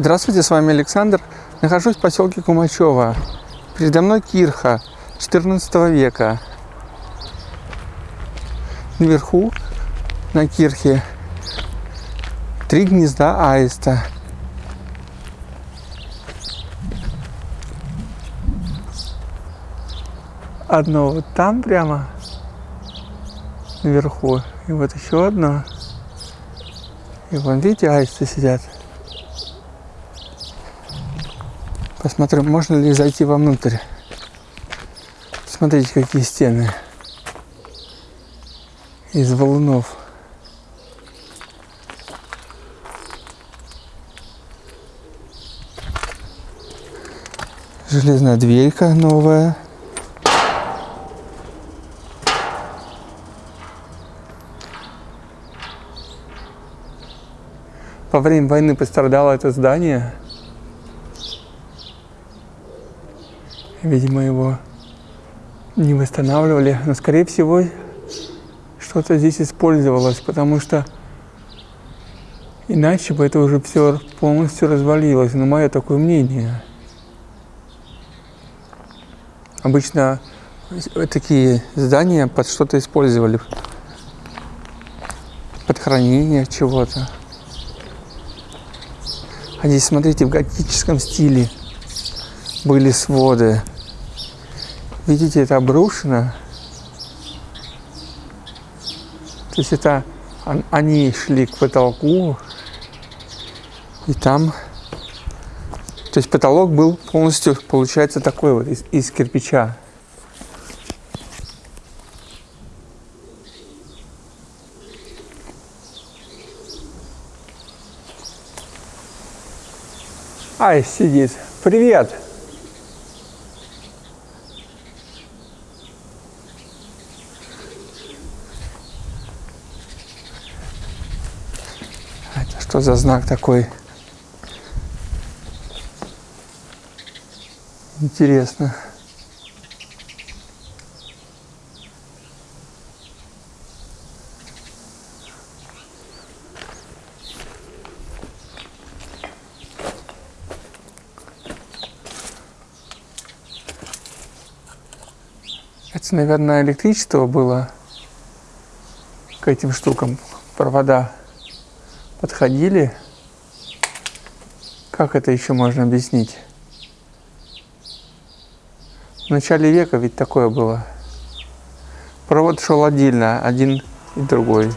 Здравствуйте, с вами Александр. Нахожусь в поселке Кумачево. Передо мной кирха 14 века. Наверху на кирхе три гнезда аиста. Одно вот там прямо наверху. И вот еще одно. И вон, видите, аисты сидят. Посмотрим, можно ли зайти вовнутрь. Смотрите, какие стены из валунов. Железная дверька новая. Во время войны пострадало это здание. Видимо, его не восстанавливали. Но, скорее всего, что-то здесь использовалось, потому что иначе бы это уже все полностью развалилось. Но мое такое мнение. Обычно такие здания под что-то использовали. Под хранение чего-то. А здесь, смотрите, в готическом стиле были своды. Видите, это обрушено. То есть это они шли к потолку, и там, то есть потолок был полностью, получается, такой вот из, из кирпича. Ай, сидит. Привет! Что за знак такой? Интересно. Это, наверное, электричество было к этим штукам, провода подходили. Как это еще можно объяснить? В начале века ведь такое было. Провод шел отдельно, один и другой.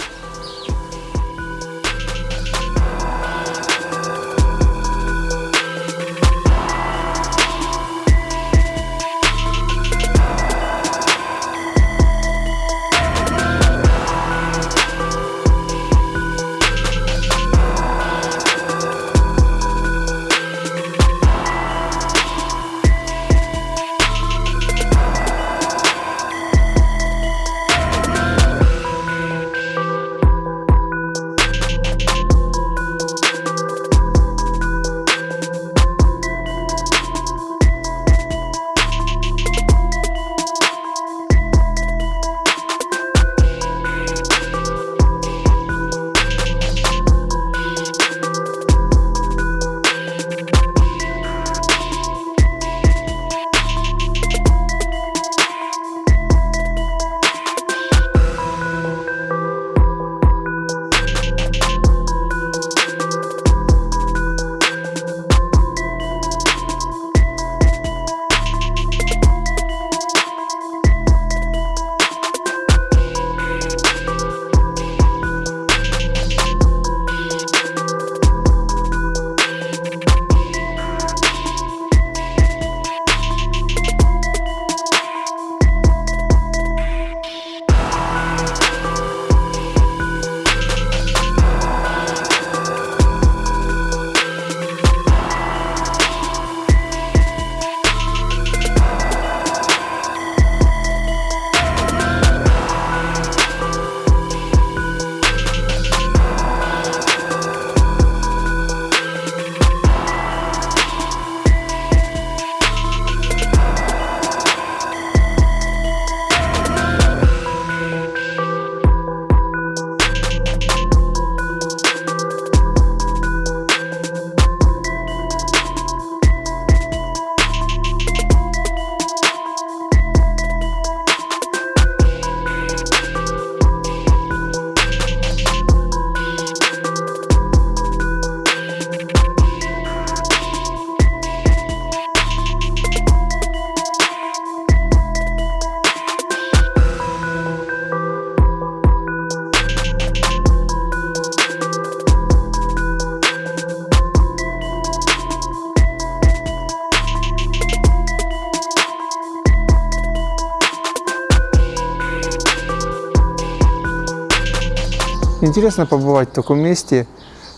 Интересно побывать в таком месте.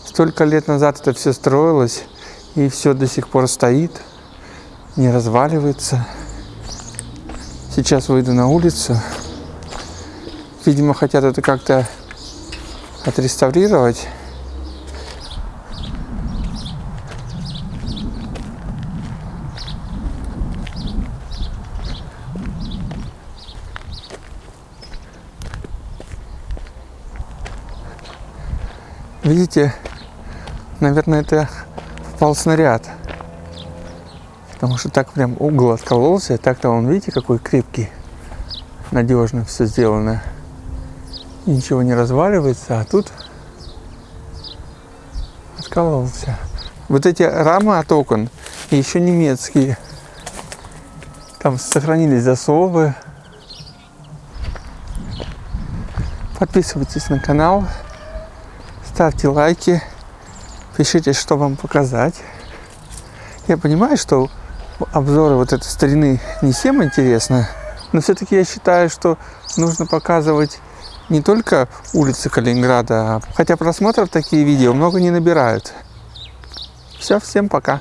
Столько лет назад это все строилось, и все до сих пор стоит, не разваливается. Сейчас выйду на улицу. Видимо, хотят это как-то отреставрировать. Видите, наверное, это попал снаряд. Потому что так прям угол откололся. Так-то он, видите, какой крепкий. Надежно все сделано. Ничего не разваливается, а тут откололся. Вот эти рамы от окон еще немецкие. Там сохранились засовы. Подписывайтесь на канал, ставьте лайки, пишите, что вам показать. Я понимаю, что обзоры вот этой старины не всем интересно, но все-таки я считаю, что нужно показывать не только улицы Калининграда, хотя просмотров такие видео много не набирают. Все, всем пока.